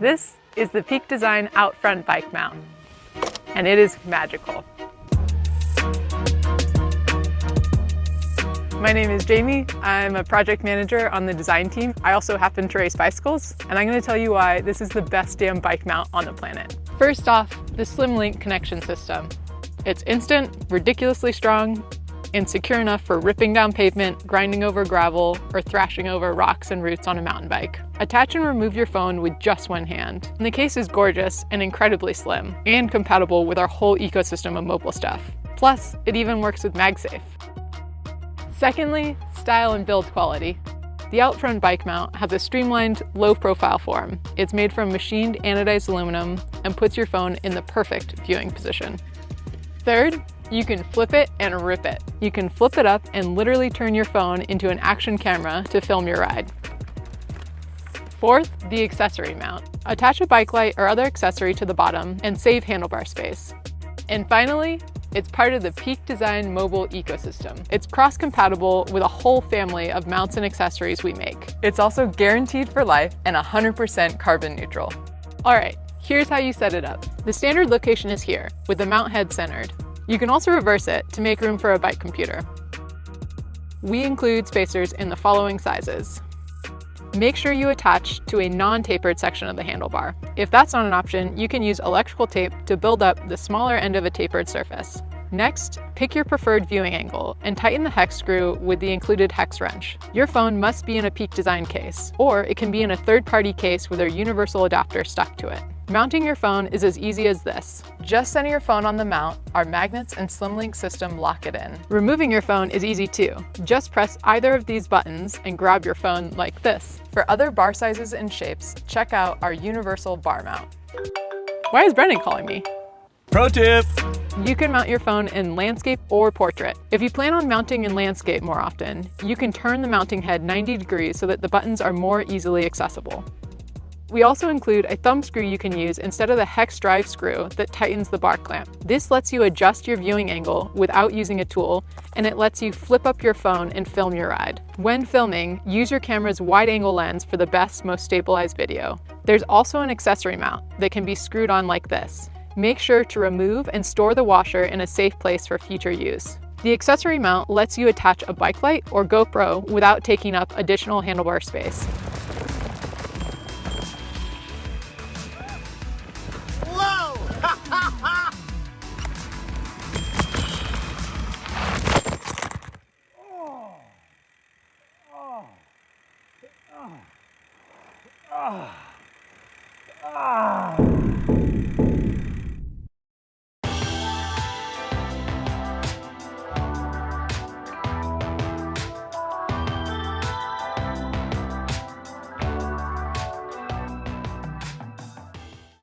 This is the Peak Design Out Front Bike Mount, and it is magical. My name is Jamie. I'm a project manager on the design team. I also happen to race bicycles, and I'm gonna tell you why this is the best damn bike mount on the planet. First off, the SlimLink connection system. It's instant, ridiculously strong, and secure enough for ripping down pavement, grinding over gravel, or thrashing over rocks and roots on a mountain bike. Attach and remove your phone with just one hand. And the case is gorgeous and incredibly slim, and compatible with our whole ecosystem of mobile stuff. Plus, it even works with MagSafe. Secondly, style and build quality. The Outfront bike mount has a streamlined, low-profile form. It's made from machined anodized aluminum and puts your phone in the perfect viewing position. Third, you can flip it and rip it. You can flip it up and literally turn your phone into an action camera to film your ride. Fourth, the accessory mount. Attach a bike light or other accessory to the bottom and save handlebar space. And finally, it's part of the Peak Design mobile ecosystem. It's cross-compatible with a whole family of mounts and accessories we make. It's also guaranteed for life and 100% carbon neutral. All right, here's how you set it up. The standard location is here, with the mount head centered. You can also reverse it to make room for a bike computer. We include spacers in the following sizes. Make sure you attach to a non-tapered section of the handlebar. If that's not an option, you can use electrical tape to build up the smaller end of a tapered surface. Next, pick your preferred viewing angle and tighten the hex screw with the included hex wrench. Your phone must be in a Peak Design case, or it can be in a third-party case with a universal adapter stuck to it. Mounting your phone is as easy as this. Just center your phone on the mount, our magnets and SlimLink system lock it in. Removing your phone is easy too. Just press either of these buttons and grab your phone like this. For other bar sizes and shapes, check out our universal bar mount. Why is Brendan calling me? Pro tip! You can mount your phone in landscape or portrait. If you plan on mounting in landscape more often, you can turn the mounting head 90 degrees so that the buttons are more easily accessible. We also include a thumb screw you can use instead of the hex drive screw that tightens the bar clamp. This lets you adjust your viewing angle without using a tool, and it lets you flip up your phone and film your ride. When filming, use your camera's wide angle lens for the best, most stabilized video. There's also an accessory mount that can be screwed on like this. Make sure to remove and store the washer in a safe place for future use. The accessory mount lets you attach a bike light or GoPro without taking up additional handlebar space. Ah. Ah.